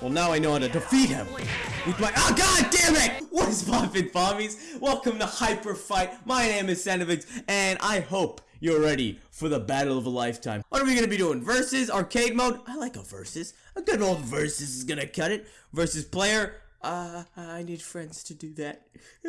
Well, now I know how to defeat him. With my- Oh, god damn it! What is poppin' Fommies? Welcome to Hyper Fight. My name is Sanovix, and I hope you're ready for the battle of a lifetime. What are we gonna be doing? Versus, arcade mode? I like a versus. A good old versus is gonna cut it. Versus player? Uh, I need friends to do that.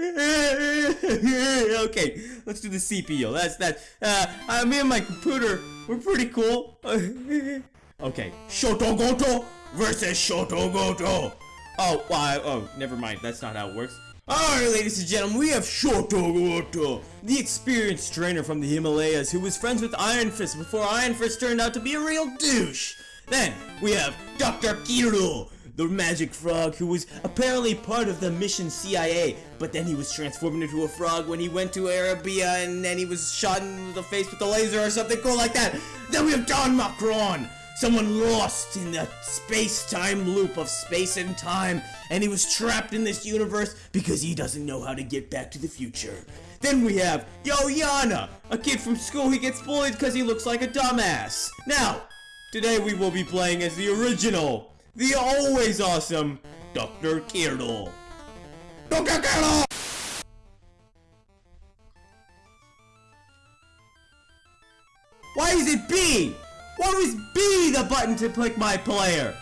okay, let's do the CPU. That's that. Uh, uh, me and my computer, we're pretty cool. okay, Shotogoto versus Shotogoto. Oh, well, oh, never mind. That's not how it works. Alright, ladies and gentlemen, we have Shotogoto, the experienced trainer from the Himalayas who was friends with Iron Fist before Iron Fist turned out to be a real douche. Then, we have Dr. Kiro, the magic frog who was apparently part of the mission CIA, but then he was transformed into a frog when he went to Arabia and then he was shot in the face with a laser or something cool like that. Then we have Don Macron, someone lost in the space-time loop of space and time, and he was trapped in this universe because he doesn't know how to get back to the future. Then we have Yo Yana, a kid from school who gets bullied because he looks like a dumbass. Now, today we will be playing as the original, the always awesome Dr. Kirill. Dr. Kirill! Why is it B? Why was B the button to pick my player?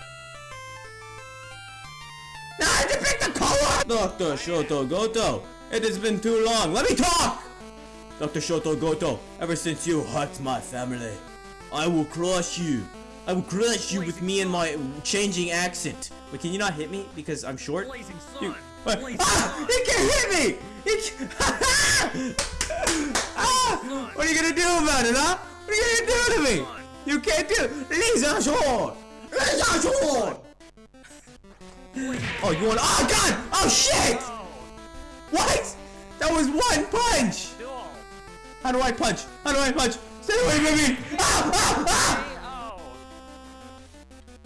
Now I have to pick the color! Dr. Shoto Goto, it has been too long. Let me talk! Dr. Shoto Goto, ever since you hurt my family, I will crush you. I will crush you with me and my changing accent. But can you not hit me because I'm short? You? Blazing ah! He can't hit me! He can ah! What are you gonna do about it, huh? What are you gonna do to me? You can't do Short! Lisa Short! Oh, you want- Oh, God! Oh, shit! Oh, What? That was one punch! How do I punch? How do I punch? Stay away from me! Ah! Ah! Ah!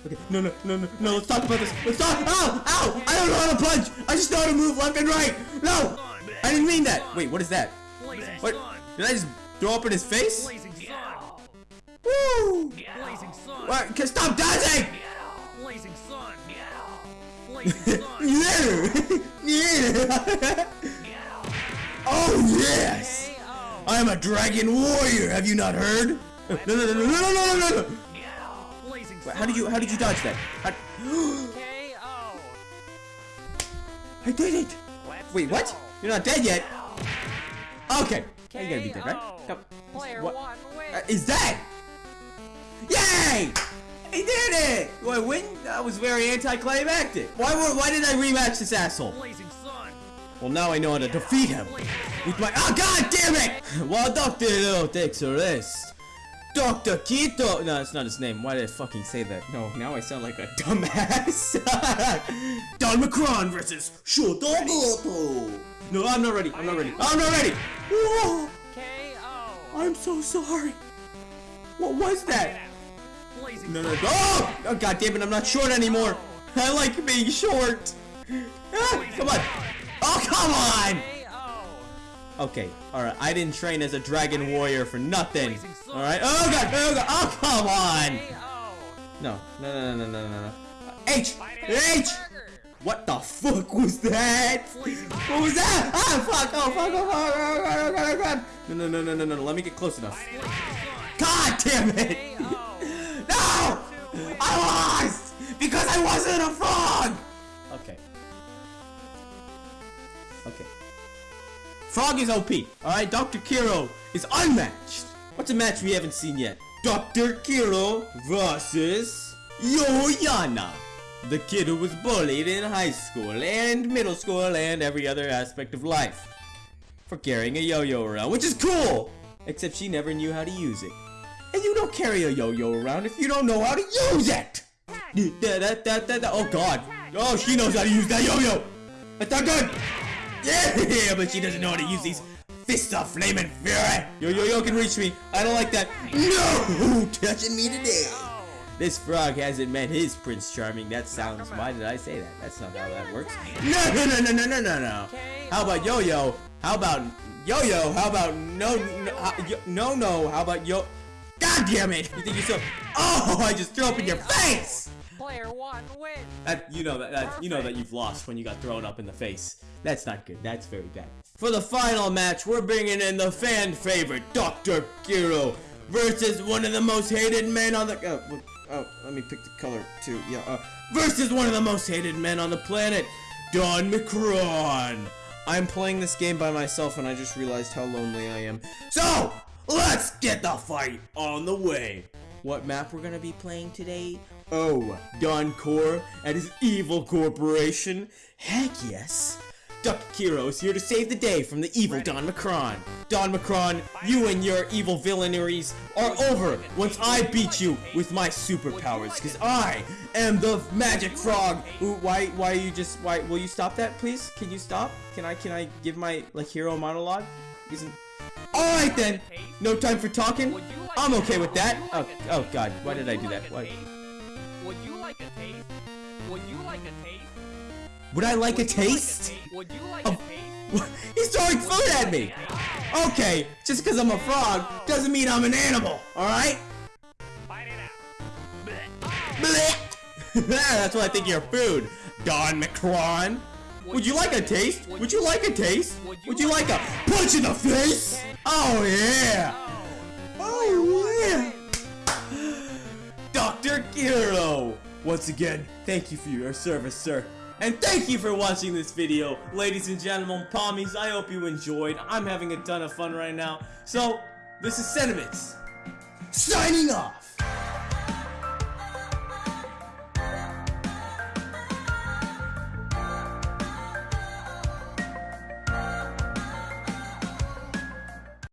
Okay, no, no, no, no, no, let's talk about this. Let's talk. Ow! Ow! I don't know how to punch! I just know how to move left and right! No! I didn't mean that! Wait, what is that? What? Did I just throw up in his face? Woo! Blazing sun. Right, stop dancing! Blazing sun. Blazing sun. yeah! yeah! oh yes! I am a dragon warrior. Have you not heard? No, no, no, no, no, no, no, no! no. Wait, how did you how did you dodge that? How, I did it! Wait, what? You're not dead yet. Okay. You gotta be dead, right? Come. Player what? one wins. Uh, is that? Yay! He did it! Do I win? That was very anticlimactic. Why would, why did I rematch this asshole? Well, now I know how to defeat him. With my- Oh, god damn it! While Dr. Little takes a rest. Dr. Kito- No, that's not his name. Why did I fucking say that? No, now I sound like a dumbass. Don Macron versus Shotogoto. No, I'm not ready. I'm not ready. I'm not ready. Whoa! KO. I'm so sorry. What was that? Blazing No, no, oh! oh! God damn it, I'm not short anymore. I like being short. Ah, come on. Oh, come on! Okay, alright, I didn't train as a dragon warrior for nothing. Alright, oh god, oh god, oh come on! No, no, no, no, no, no, no, no. H! H! What the fuck was that? What was that? Ah, fuck, oh, fuck, oh, fuck, oh, god, oh, god, oh, god. No, no, no, no, no, no, let me get close enough. God damn it! I lost! Because I wasn't a frog! Okay. Okay. Frog is OP, alright? Dr. Kiro is unmatched. What's a match we haven't seen yet? Dr. Kiro versus Yoyana. The kid who was bullied in high school and middle school and every other aspect of life. For carrying a yo-yo around, which is cool! Except she never knew how to use it. And you don't carry a yo-yo around if you don't know how to use it! Da, da, da. Oh god. Oh, she knows how to use that yo-yo! That's not good! Yeah, but she doesn't know how to use these fists of flaming fury! Yo-yo-yo can reach me. I don't like that. No! Touching me today! This frog hasn't met his Prince Charming. That sounds. Why did I say that? That's not how that works. No, no, no, no, no, no, no, no. How about yo-yo? How about yo-yo? How about no, no, no, no? How about yo? God damn it! You think you're so? Oh, I just threw up in your face. Player one win. That you know that, that you know that you've lost when you got thrown up in the face. That's not good. That's very bad. For the final match, we're bringing in the fan favorite Dr. Kiro versus one of the most hated men on the. Oh, oh, let me pick the color too. Yeah. Uh, versus one of the most hated men on the planet, Don McCron. I'm playing this game by myself, and I just realized how lonely I am. So let's get the fight on the way. What map we're gonna be playing today? Oh, Don Core and his evil corporation? Heck yes! Duck Kiro is here to save the day from the evil Don Macron. Don Macron, you and your evil villaineries are over once I beat you with my superpowers, because I am the magic frog. Ooh, why, why you just, why, will you stop that, please? Can you stop? Can I, can I give my, like, hero monologue? Isn't, alright then! No time for talking? Like I'm okay with that. would you Oh, oh god, why did I do like that? a Why? Would you like a taste? Would you like a taste? Would I like a Would like taste? Would you like Oh. a taste? He's throwing food at me! Okay, just because I'm a frog doesn't mean I'm an animal, alright? Fight it out. Blech. That's what I think of your food, Don Macron. Would you like a taste? Would you like a taste? Would you like a punch in the face? Oh yeah! Oh yeah! Dr. Kiro! Once again, thank you for your service, sir. And thank you for watching this video. Ladies and gentlemen, pommies, I hope you enjoyed. I'm having a ton of fun right now. So, this is Sentiments. Signing off!